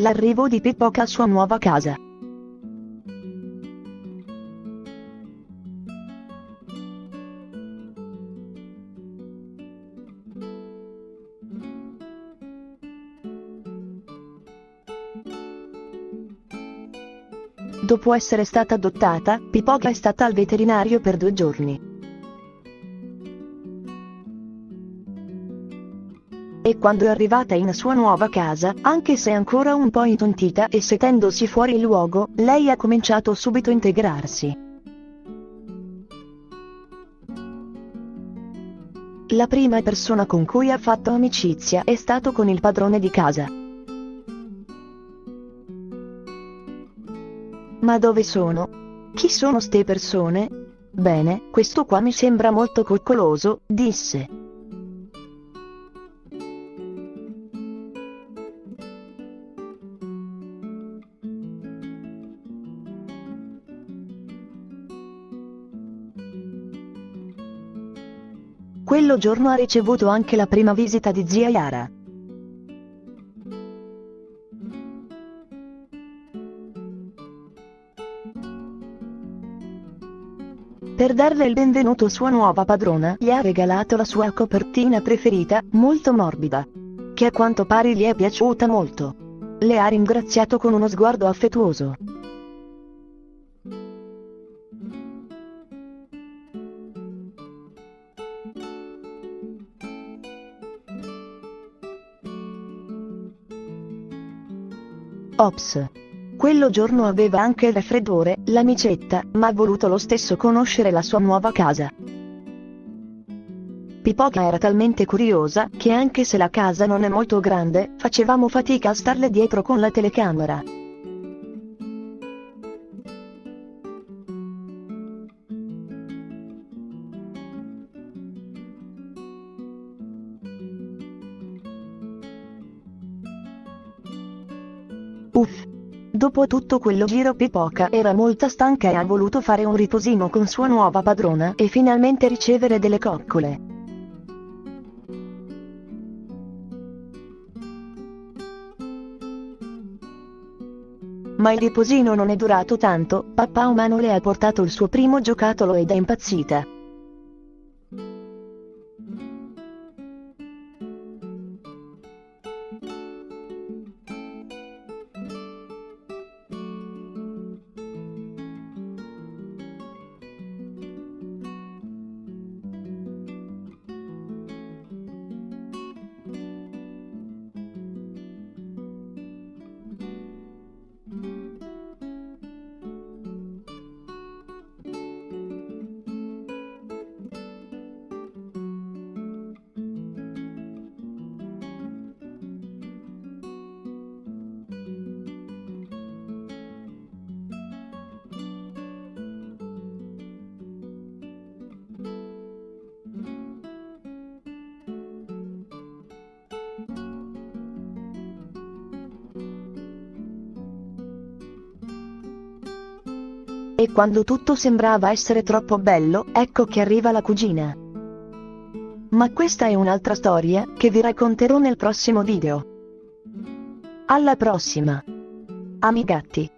L'arrivo di Pippoca a sua nuova casa. Dopo essere stata adottata, Pipoca è stata al veterinario per due giorni. E quando è arrivata in sua nuova casa, anche se ancora un po' intontita e sentendosi fuori luogo, lei ha cominciato subito a integrarsi. La prima persona con cui ha fatto amicizia è stato con il padrone di casa. Ma dove sono? Chi sono ste persone? Bene, questo qua mi sembra molto coccoloso, disse. Quello giorno ha ricevuto anche la prima visita di zia Yara. Per darle il benvenuto sua nuova padrona gli ha regalato la sua copertina preferita, molto morbida. Che a quanto pare gli è piaciuta molto. Le ha ringraziato con uno sguardo affettuoso. Ops. Quello giorno aveva anche il raffreddore, l'amicetta, ma ha voluto lo stesso conoscere la sua nuova casa. Pipoca era talmente curiosa, che anche se la casa non è molto grande, facevamo fatica a starle dietro con la telecamera. Uff. Dopo tutto quello giro Pipoca era molto stanca e ha voluto fare un riposino con sua nuova padrona e finalmente ricevere delle coccole. Ma il riposino non è durato tanto, papà umano le ha portato il suo primo giocattolo ed è impazzita. E quando tutto sembrava essere troppo bello, ecco che arriva la cugina. Ma questa è un'altra storia, che vi racconterò nel prossimo video. Alla prossima! Amigatti!